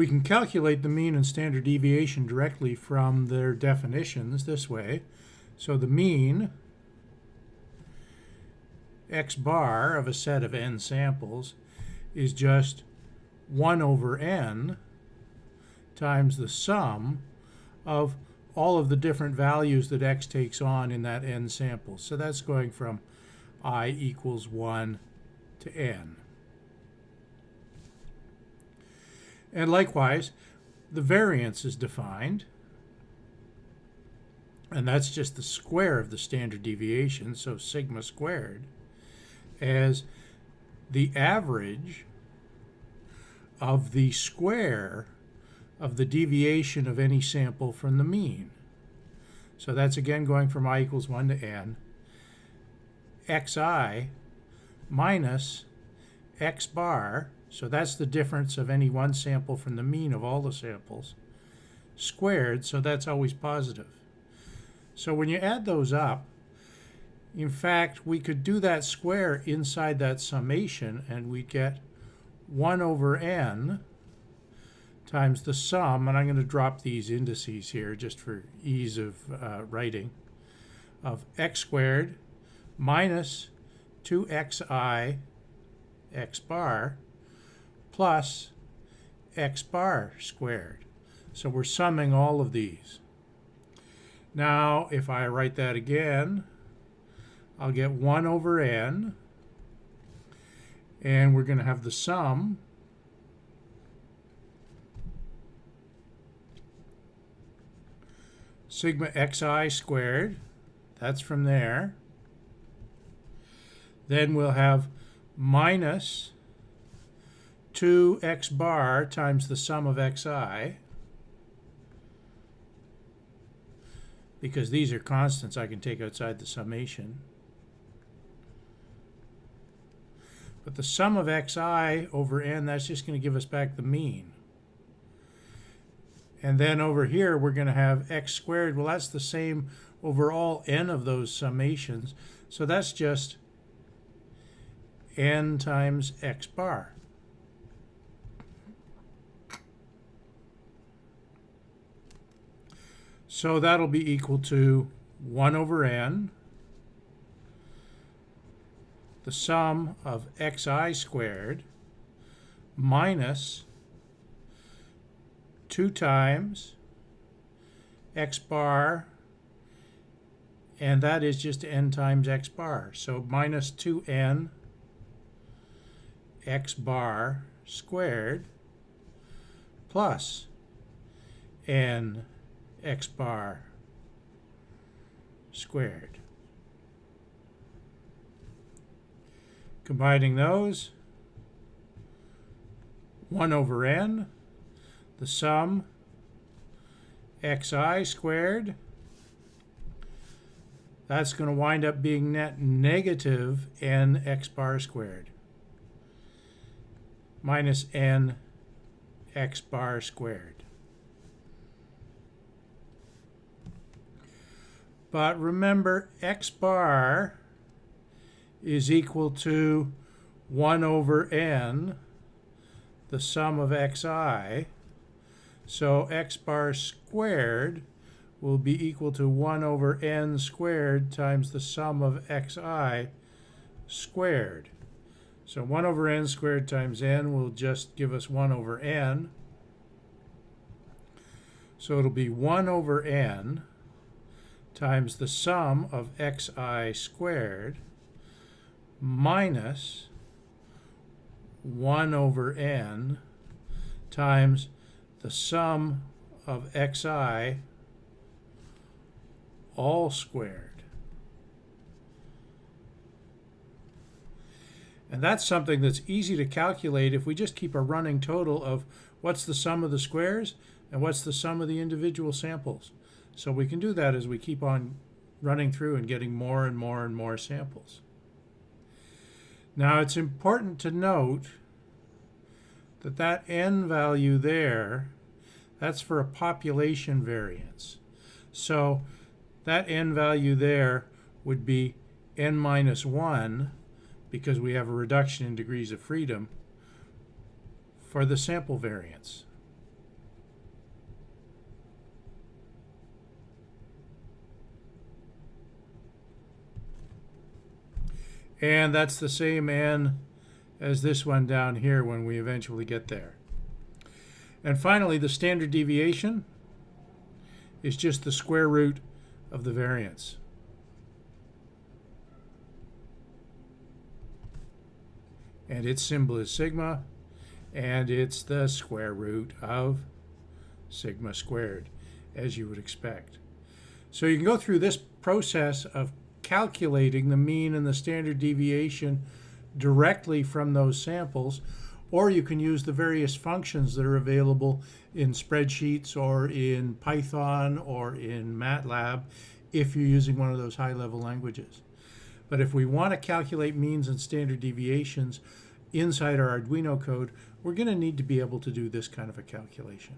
We can calculate the mean and standard deviation directly from their definitions this way. So the mean x bar of a set of n samples is just 1 over n times the sum of all of the different values that x takes on in that n sample. So that's going from i equals 1 to n. And likewise, the variance is defined, and that's just the square of the standard deviation, so sigma squared, as the average of the square of the deviation of any sample from the mean. So that's again going from i equals 1 to n. xi minus x bar, so that's the difference of any one sample from the mean of all the samples, squared, so that's always positive. So when you add those up, in fact, we could do that square inside that summation and we get 1 over n times the sum, and I'm going to drop these indices here just for ease of uh, writing, of x squared minus 2xi x bar plus x bar squared. So we're summing all of these. Now, if I write that again, I'll get 1 over n, and we're going to have the sum sigma xi squared. That's from there. Then we'll have minus 2x bar times the sum of xi. Because these are constants I can take outside the summation. But the sum of xi over n, that's just going to give us back the mean. And then over here, we're going to have x squared. Well, that's the same over all n of those summations. So that's just n times x bar. So that'll be equal to 1 over n, the sum of xi squared minus 2 times x bar, and that is just n times x bar. So minus 2n x bar squared plus n x bar squared. Combining those, 1 over n the sum xi squared, that's going to wind up being net negative n x bar squared minus n x bar squared. But remember, x bar is equal to 1 over n, the sum of xi, so x bar squared will be equal to 1 over n squared times the sum of xi squared. So 1 over n squared times n will just give us 1 over n. So it'll be 1 over n times the sum of xi squared minus 1 over n times the sum of xi all squared. And that's something that's easy to calculate if we just keep a running total of what's the sum of the squares and what's the sum of the individual samples. So we can do that as we keep on running through and getting more and more and more samples. Now it's important to note that that n value there, that's for a population variance. So that n value there would be n minus 1 because we have a reduction in degrees of freedom for the sample variance. And that's the same n as this one down here when we eventually get there. And finally, the standard deviation is just the square root of the variance. And its symbol is sigma, and it's the square root of sigma squared, as you would expect. So you can go through this process of calculating the mean and the standard deviation directly from those samples, or you can use the various functions that are available in spreadsheets or in Python or in MATLAB if you're using one of those high-level languages. But if we want to calculate means and standard deviations inside our Arduino code, we're going to need to be able to do this kind of a calculation.